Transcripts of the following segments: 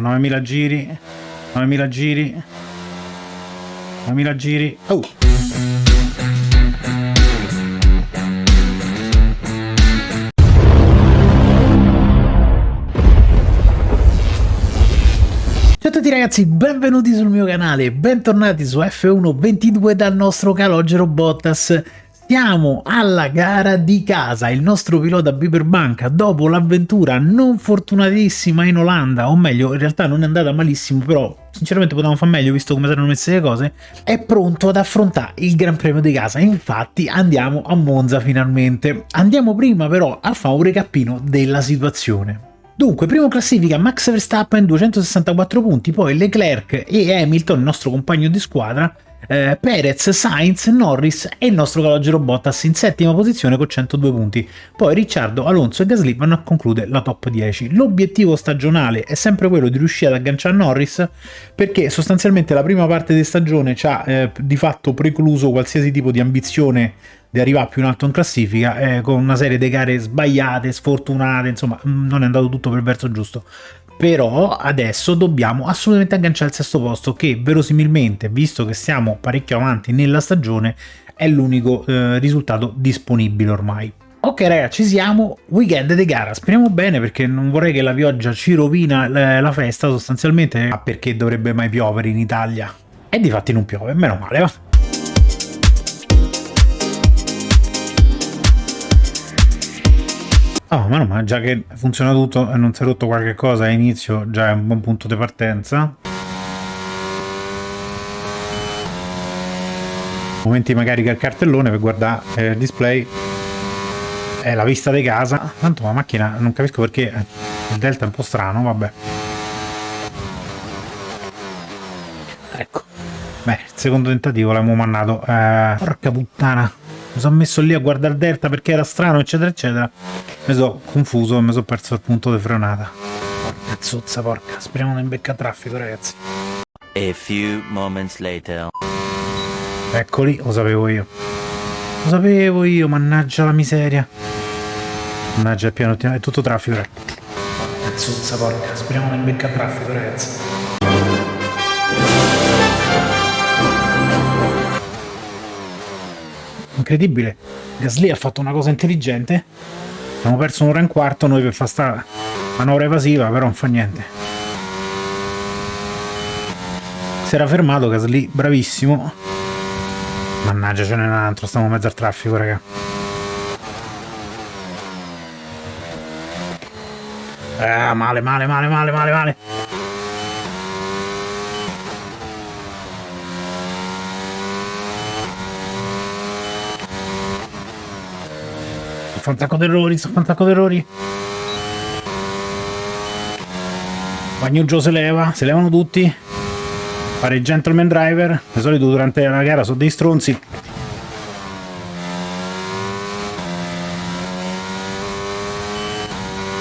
9000 giri 9000 giri 9000 giri oh. Ciao a tutti ragazzi, benvenuti sul mio canale, bentornati su F122 dal nostro calogero Bottas siamo alla gara di casa, il nostro pilota Biberbanca dopo l'avventura non fortunatissima in Olanda, o meglio in realtà non è andata malissimo però sinceramente potevamo fare meglio visto come erano messe le cose, è pronto ad affrontare il Gran Premio di casa, infatti andiamo a Monza finalmente. Andiamo prima però a fare un recappino della situazione. Dunque, primo classifica Max Verstappen 264 punti, poi Leclerc e Hamilton, il nostro compagno di squadra, eh, Perez, Sainz, Norris e il nostro calogero Bottas in settima posizione con 102 punti. Poi Ricciardo, Alonso e Gasly vanno a concludere la top 10. L'obiettivo stagionale è sempre quello di riuscire ad agganciare Norris perché sostanzialmente la prima parte di stagione ci ha eh, di fatto precluso qualsiasi tipo di ambizione di arrivare più in alto in classifica eh, con una serie di gare sbagliate, sfortunate, insomma non è andato tutto per verso giusto però adesso dobbiamo assolutamente agganciare il sesto posto che verosimilmente, visto che siamo parecchio avanti nella stagione, è l'unico eh, risultato disponibile ormai. Ok ragazzi, ci siamo, weekend di gara, speriamo bene perché non vorrei che la pioggia ci rovina la, la festa sostanzialmente, ma perché dovrebbe mai piovere in Italia? E di fatti non piove, meno male, va. Oh, ma no, ma già che funziona tutto e non si è rotto qualche cosa a inizio, già è un buon punto di partenza. Momenti magari che il cartellone per guardare eh, il display è la vista di casa. Tanto la macchina non capisco perché il delta è un po' strano, vabbè. Ecco. Beh, il secondo tentativo l'abbiamo mannato. Eh, porca puttana mi sono messo lì a guardare il delta perché era strano eccetera eccetera. Mi sono confuso e mi sono perso il punto di frenata. Porca zozza porca speriamo di imbeccare traffico ragazzi. A few moments later. eccoli lo sapevo io. Lo sapevo io mannaggia la miseria. Mannaggia il piano è tutto traffico porca zozza porca speriamo di imbeccare traffico ragazzi incredibile. Gasly ha fatto una cosa intelligente. Abbiamo perso un'ora e un quarto noi per fare sta manovra evasiva, però non fa niente. Si era fermato Gasly, bravissimo. Mannaggia, ce n'è un altro, stiamo in mezzo al traffico, raga. Ah, male, male, male, male, male, male. Fa un sacco di errori, fa un sacco di errori. Bagnuggio se leva, se levano tutti. Fare gentleman driver, di solito durante la gara sono dei stronzi.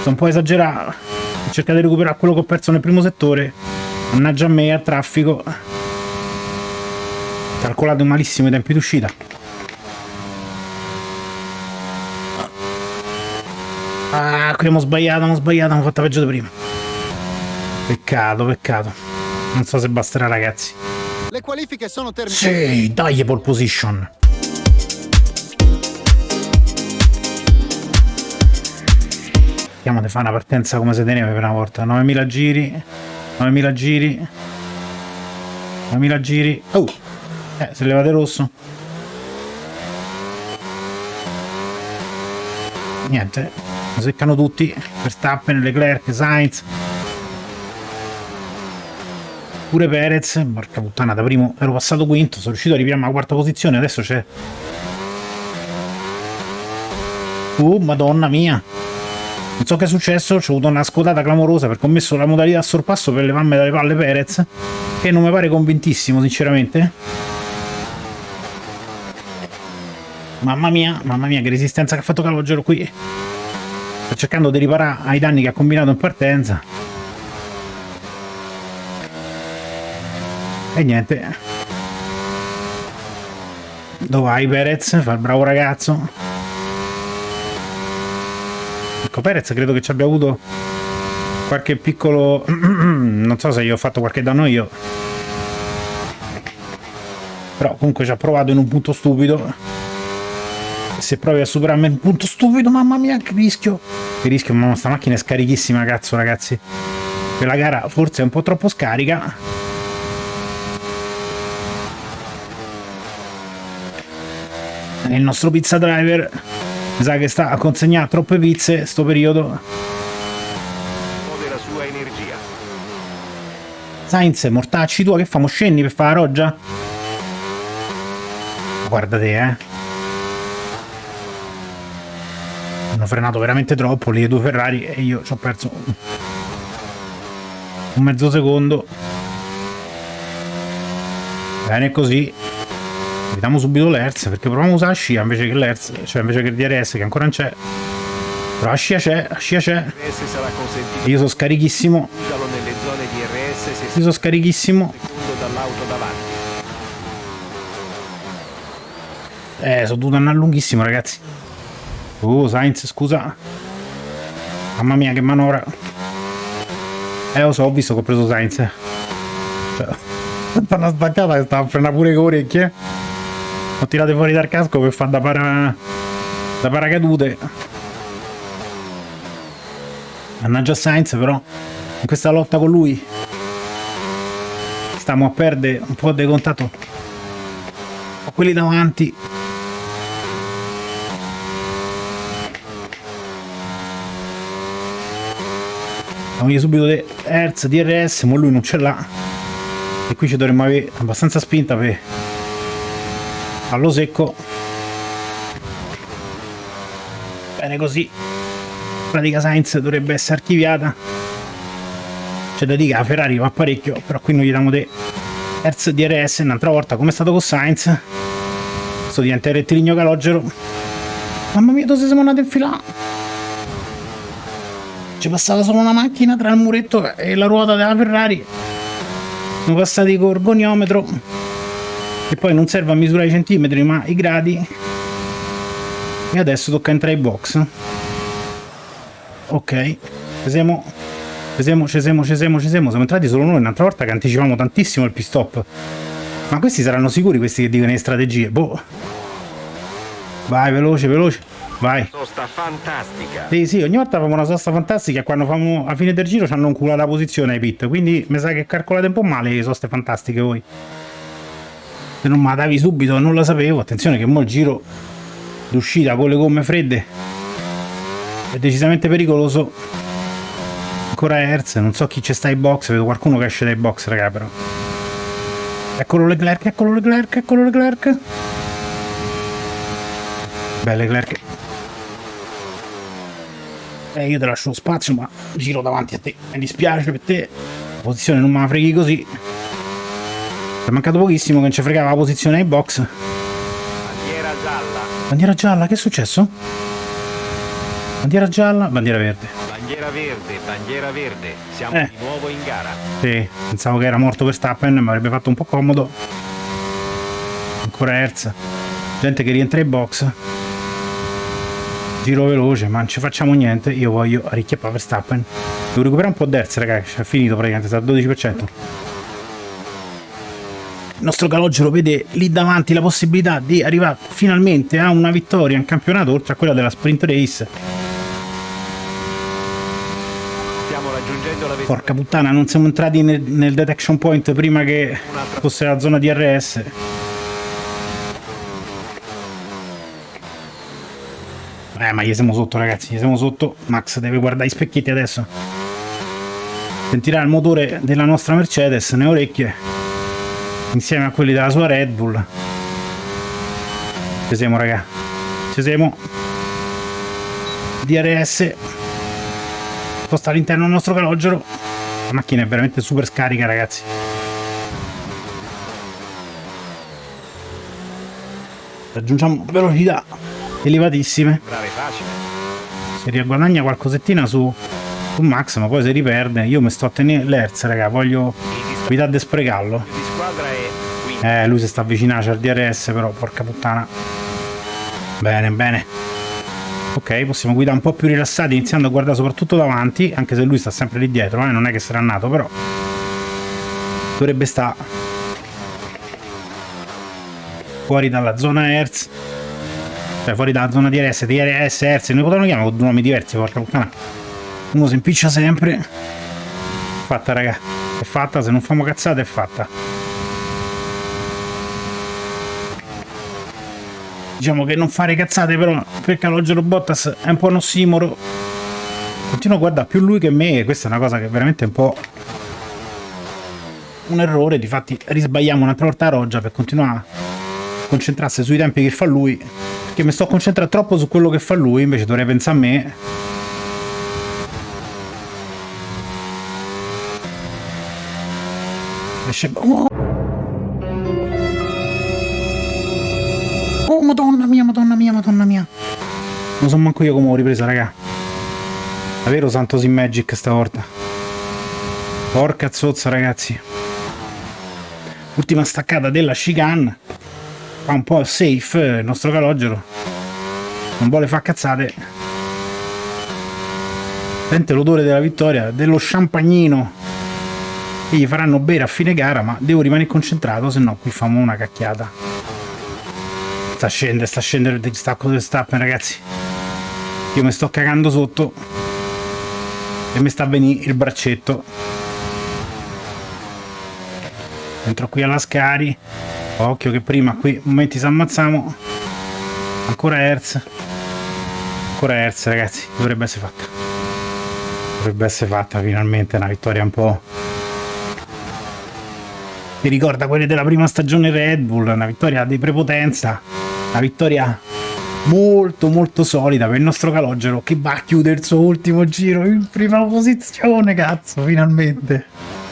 Sto un po' esagerato. Cercare di recuperare quello che ho perso nel primo settore. Mannaggia a me, a traffico. Calcolato malissimo i tempi d'uscita. Ah, qui abbiamo sbagliato, abbiamo sbagliato, abbiamo fatto peggio di prima. Peccato, peccato. Non so se basterà, ragazzi. Le qualifiche sono terminate. Sì, dai pole position. Vediamo di fare una partenza come se teneva per una volta. 9000 giri. 9000 giri. 9000 giri. Oh! Eh, se levate rosso. Niente seccano tutti Verstappen, Leclerc, Sainz pure Perez porca puttana da primo ero passato quinto sono riuscito a ripiare la quarta posizione adesso c'è uh madonna mia non so che è successo, ho avuto una scodata clamorosa perché ho messo la modalità a sorpasso per levarmi dalle palle Perez, che non mi pare convintissimo sinceramente. Mamma mia, mamma mia che resistenza che ha fatto Calogero qui. Sto cercando di riparare ai danni che ha combinato in partenza. E niente. Dove vai Perez? Fa il bravo ragazzo. Ecco Perez credo che ci abbia avuto qualche piccolo non so se gli ho fatto qualche danno io però comunque ci ha provato in un punto stupido se provi a superarmi un punto stupido mamma mia che rischio che rischio ma sta macchina è scarichissima cazzo ragazzi quella gara forse è un po' troppo scarica il nostro pizza driver mi sa che sta a consegnare troppe pizze sto periodo della sua energia. Sainz, mortacci tua, che famo? Scendi per fare la roggia? Guarda te, eh. Hanno frenato veramente troppo le due Ferrari e io ci ho perso un mezzo secondo. Bene così. Vediamo subito l'Hertz perché proviamo a usare la scia invece che l'Hertz, cioè invece che il DRS che ancora non c'è. Però la scia c'è, la scia c'è. Io sono scarichissimo. Io sono scarichissimo. Eh, sono dovuto andare lunghissimo, ragazzi. Oh, Sainz, scusa. Mamma mia, che manovra. Eh, lo so, ho visto che ho preso Sainz. Cioè, una staccata che stava a frenare pure con orecchie. Ho tirato fuori dal casco per fare da, para... da paracadute. Mannaggia Sainz, però, in questa lotta con lui stiamo a perdere un po' di contatto con quelli davanti. Voglio subito di Hertz, DRS, ma lui non ce l'ha. E qui ci dovremmo avere abbastanza spinta per allo secco. Bene così. Pratica Sainz dovrebbe essere archiviata. C'è da dire che Ferrari va parecchio, però qui non gli diamo di Hertz DRS un'altra volta come è stato con Sainz. Questo diventa il rettilineo calogero. Mamma mia, dove siamo andati in fila? Ci passava solo una macchina tra il muretto e la ruota della Ferrari. Siamo passati con il goniometro. Che poi non serve a misurare i centimetri, ma i gradi. E adesso tocca entrare in box. Ok. Ci siamo. Ci siamo, ci siamo, ci siamo, ci siamo. Siamo entrati solo noi un'altra volta che anticipavamo tantissimo il pit stop. Ma questi saranno sicuri questi che dicono le strategie? Boh. Vai, veloce, veloce. Vai. Sosta fantastica. Sì, sì, ogni volta facciamo una sosta fantastica e quando facciamo a fine del giro ci hanno un culo la posizione ai pit. Quindi mi sa che calcolate un po' male le soste fantastiche voi. Se non me la davi subito non la sapevo. Attenzione che mo il giro d'uscita con le gomme fredde è decisamente pericoloso. Ancora Hertz, non so chi c'è sta ai box, vedo qualcuno che esce dai box, raga, però. Eccolo Leclerc, eccolo Leclerc, eccolo Leclerc. Beh, Leclerc. Eh, io ti lascio lo spazio, ma giro davanti a te. Mi dispiace per te. La posizione non me la freghi così. È mancato pochissimo che non ci fregava la posizione ai box. Bandiera gialla. Bandiera gialla, che è successo? Bandiera gialla, bandiera verde. Bandiera verde, bandiera verde. Siamo Eh. di nuovo in gara. Sì, pensavo che era morto Verstappen, mi avrebbe fatto un po' comodo. Ancora Hertz. Gente che rientra in box. Giro veloce, ma non ci facciamo niente. Io voglio arricchiare Verstappen. Devo recuperare un po' d'Hertz, ragazzi. È finito praticamente, sta al 12%. Il nostro calogero vede lì davanti la possibilità di arrivare finalmente a una vittoria in campionato, oltre a quella della sprint race. Stiamo raggiungendo la Porca puttana, non siamo entrati nel, nel detection point prima che fosse la zona di Eh, ma gli siamo sotto, ragazzi, gli siamo sotto. Max deve guardare i specchietti adesso. Sentirà il motore della nostra Mercedes nelle orecchie, insieme a quelli della sua Red Bull. Ci siamo, raga. Ci siamo. DRS sposta all'interno del nostro calogero. La macchina è veramente super scarica, ragazzi. Raggiungiamo velocità elevatissime. Brave facile. Si riguadagna qualcosettina su, su Max, ma poi si riperde. Io mi sto a tenere l'Hertz, raga. Voglio evitare di sprecarlo. Eh, lui si sta avvicinando al DRS, però, porca puttana. Bene, bene. Ok, possiamo guidare un po' più rilassati iniziando a guardare soprattutto davanti, anche se lui sta sempre lì dietro, eh? non è che sarà nato, però dovrebbe stare fuori dalla zona Hertz, cioè fuori dalla zona DRS, DRS, Hertz, noi potevano chiamare con due nomi diversi, porca puttana. Uno si impiccia sempre. Fatta, raga, è fatta, se non famo cazzate è fatta. Diciamo che non fare cazzate però per Calogero Bottas è un po' un ossimoro. Continuo a guardare più lui che me e questa è una cosa che veramente è un po' un errore. Difatti risbagliamo un'altra volta a Roggia per continuare a concentrarsi sui tempi che fa lui. Perché mi sto concentrando troppo su quello che fa lui, invece dovrei pensare a me. Oh. Oh, madonna mia, madonna mia, madonna mia. Non so manco io come ho ripresa, raga. Davvero Santos in Magic stavolta. Porca zozza, ragazzi. Ultima staccata della chicane. Fa un po' safe il nostro calogero. Non vuole far cazzate. Sente l'odore della vittoria, dello champagnino che gli faranno bere a fine gara, ma devo rimanere concentrato, se no qui famo una cacchiata. Sta scendendo, sta scendendo il distacco del Stappen, ragazzi. Io mi sto cagando sotto. E mi sta a venire il braccetto. Entro qui alla Scari. Occhio che prima qui momenti si ammazziamo. Ancora Hertz. Ancora Hertz, ragazzi. Dovrebbe essere fatta. Dovrebbe essere fatta finalmente una vittoria un po' mi ricorda quelle della prima stagione Red Bull, una vittoria di prepotenza, una vittoria molto molto solida per il nostro calogero che va a chiudere il suo ultimo giro in prima posizione, cazzo, finalmente.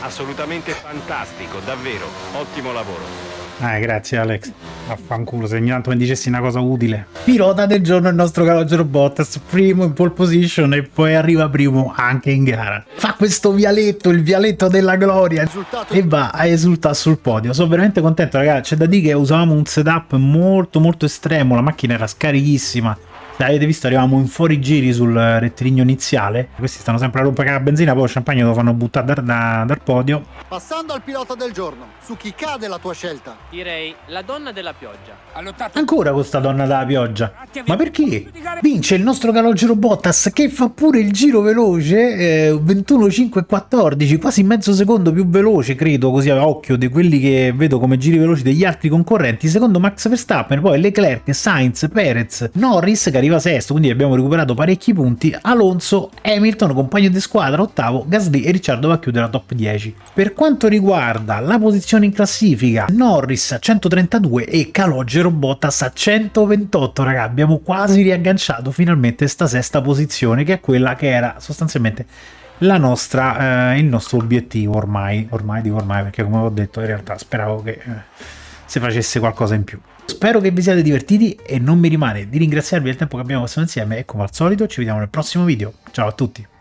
Assolutamente fantastico, davvero, ottimo lavoro. Eh, grazie Alex. Affanculo, se ogni tanto mi dicessi una cosa utile. Pilota del giorno il nostro calogero Bottas, primo in pole position e poi arriva primo anche in gara. Fa questo vialetto, il vialetto della gloria Risultato. e va a esultare sul podio. Sono veramente contento ragazzi, c'è da dire che usavamo un setup molto molto estremo, la macchina era scarichissima avete visto arrivavamo in fuori giri sul rettilineo iniziale. Questi stanno sempre a rompere la benzina poi il champagne lo fanno buttare da, da, dal podio. Passando al pilota del giorno su chi cade la tua scelta? Direi la donna della pioggia. Ancora questa donna della pioggia. Ma perché? vince il nostro calogero Bottas che fa pure il giro veloce eh, 21 5 14 quasi mezzo secondo più veloce credo così a occhio di quelli che vedo come giri veloci degli altri concorrenti. Secondo Max Verstappen poi Leclerc, Sainz, Perez, Norris che arriva sesto, quindi abbiamo recuperato parecchi punti, Alonso, Hamilton, compagno di squadra, ottavo, Gasly e Ricciardo va a chiudere la top 10. Per quanto riguarda la posizione in classifica, Norris a 132 e Calogero Bottas a 128, raga, abbiamo quasi riagganciato finalmente sta sesta posizione, che è quella che era sostanzialmente nostra, eh, il nostro obiettivo ormai, ormai dico ormai perché come ho detto in realtà speravo che eh, si facesse qualcosa in più. Spero che vi siate divertiti e non mi rimane di ringraziarvi del tempo che abbiamo passato insieme e come al solito ci vediamo nel prossimo video. Ciao a tutti!